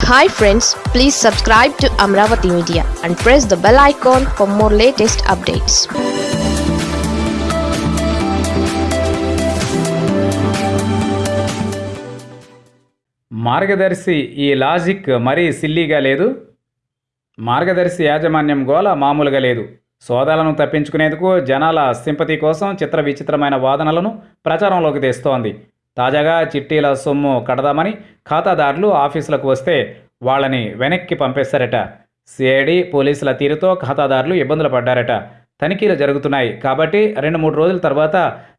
Hi friends please subscribe to Amaravati media and press the bell icon for more latest updates Margadarsi ఈ logic మరీ సిల్లీగా లేదు. మార్గదర్శి యాజమాన్యం గోల మామూలుగా లేదు. సోదాలను తప్పించుకునేందుకు జనాల సింపతి కోసం చిత్ర విచిత్రమైన వాదనలను ప్రచారంలోకి తెస్తోంది. తాజాగా చిట్టీల సొమ్ము కడదామని ఖాతాదారులు ఆఫీసులకు వస్తే వాళ్ళని వెనక్కి పంపేశారట. సిఐడి పోలీసుల తీరుతో ఖాతాదారులు ఇబ్బందులు పడ్డారట. తనిఖీలు జరుగుతున్నాయి కాబట్టి రెండు మూడు రోజుల తర్వాత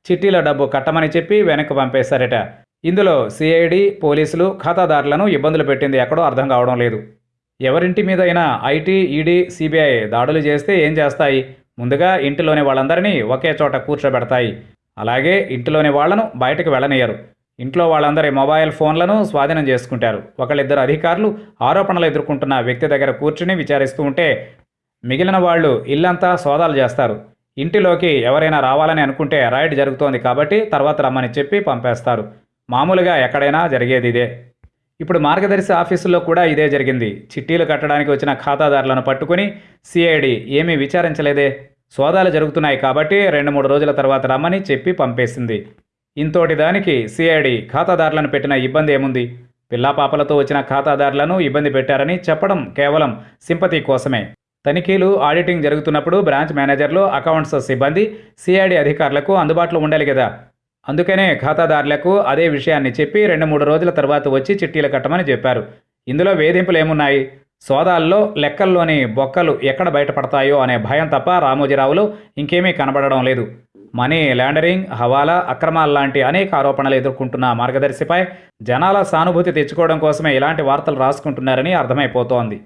చిట్టీల డబ్బు కట్టమని చెప్పి వెనక్కి పంపేశారట. ఇందులో సిఐడి పోలీసులు ఖాతాదారులను ఇబ్బందులు పెట్టింది ఎక్కడో అర్థం కావడం లేదు. ఎవరింటి మీద అయినా ఐటీ ఈడీ సిబిఐ దాడులు చేస్తే ఏం చేస్తాయి? ముందుగా ఇంటిలోని వాళ్ళందరినీ ఒకే చోట కూర్చోబెడతాయి. అలాగే ఇంటిలోని వాళ్ళను బయటకు వెళ్ళనియరు. ఇంట్లో వాళ్ళందరి మొబైల్ ఫోన్లను స్వాధీనం చేసుకుంటారు. ఒకళ్ళిద్దరు అధికారులు ఆరోపణలు ఎదుర్కొంటున్న వ్యక్తి దగ్గర కూర్చుని విచారిస్తూ ఉంటే మిగిలిన వాళ్ళు ఇల్లంతా సోదాలు చేస్తారు. ఇంటిలోకి ఎవరైనా రావాలని అనుకుంటే రైడ్ జరుగుతోంది కాబట్టి తర్వాత రమ్మని చెప్పి పంపేస్తారు. మామూలుగా ఎక్కడైనా జరిగేది ఇదే. ఇప్పుడు మార్గదర్శి ఆఫీసులో కూడా ఇదే జరిగింది. చిట్టీలు కట్టడానికి వచ్చిన ఖాతాదారులను పట్టుకుని సిఐడి ఏమీ విచారించలేదే? సోదాలు జరుగుతున్నాయి కాబట్టి రెండు మూడు రోజుల తర్వాత రమ్మని చెప్పి పంపేసింది. ఇంతోటి దానికి సిఐడి ఖాతాదారులను పెట్టిన ఇబ్బంది ఏముంది? పిల్లాపాపలతో వచ్చిన ఖాతాదారులను ఇబ్బంది పెట్టారని చెప్పడం కేవలం సింపతి కోసమే. తనిఖీలు ఆడిటింగ్ జరుగుతున్నప్పుడు బ్రాంచ్ మేనేజర్లు అకౌంట్స్ సిబ్బంది సిఐడి అధికారులకు అందుబాటులో ఉండాలి కదా అందుకనే ఖాతాదారులకు అదే విషయాన్ని చెప్పి రెండు మూడు రోజుల తర్వాత వచ్చి చిట్టీలు కట్టమని చెప్పారు. ఇందులో వేధింపులు ఏమున్నాయి? సోదాల్లో లెక్కల్లోని బొక్కలు ఎక్కడ బయటపడతాయో అనే భయం తప్ప రామోజీరావులో ఇంకేమీ కనబడడం లేదు. మనీ ల్యాండరింగ్ హవాలా అక్రమాల లాంటి అనేక ఆరోపణలు ఎదుర్కొంటున్న మార్గదర్శిపై జనాల సానుభూతి తెచ్చుకోవడం కోసమే ఇలాంటి వార్తలు రాసుకుంటున్నారని అర్థమైపోతోంది.